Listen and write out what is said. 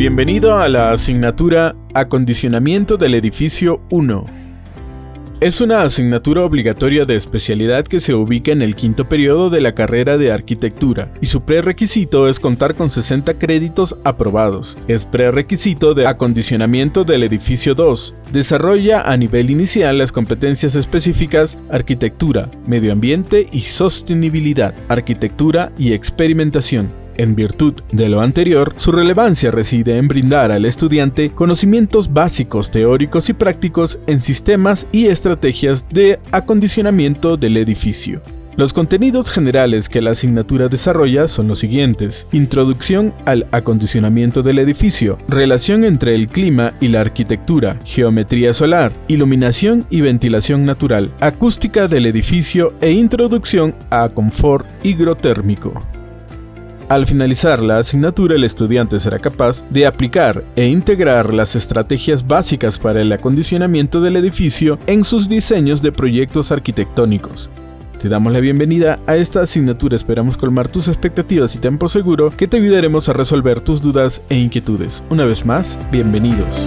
Bienvenido a la asignatura Acondicionamiento del edificio 1. Es una asignatura obligatoria de especialidad que se ubica en el quinto periodo de la carrera de arquitectura y su prerequisito es contar con 60 créditos aprobados. Es prerequisito de acondicionamiento del edificio 2. Desarrolla a nivel inicial las competencias específicas arquitectura, medio ambiente y sostenibilidad, arquitectura y experimentación. En virtud de lo anterior, su relevancia reside en brindar al estudiante conocimientos básicos teóricos y prácticos en sistemas y estrategias de acondicionamiento del edificio. Los contenidos generales que la asignatura desarrolla son los siguientes. Introducción al acondicionamiento del edificio, relación entre el clima y la arquitectura, geometría solar, iluminación y ventilación natural, acústica del edificio e introducción a confort higrotérmico. Al finalizar la asignatura, el estudiante será capaz de aplicar e integrar las estrategias básicas para el acondicionamiento del edificio en sus diseños de proyectos arquitectónicos. Te damos la bienvenida a esta asignatura, esperamos colmar tus expectativas y tiempo seguro que te ayudaremos a resolver tus dudas e inquietudes. Una vez más, bienvenidos.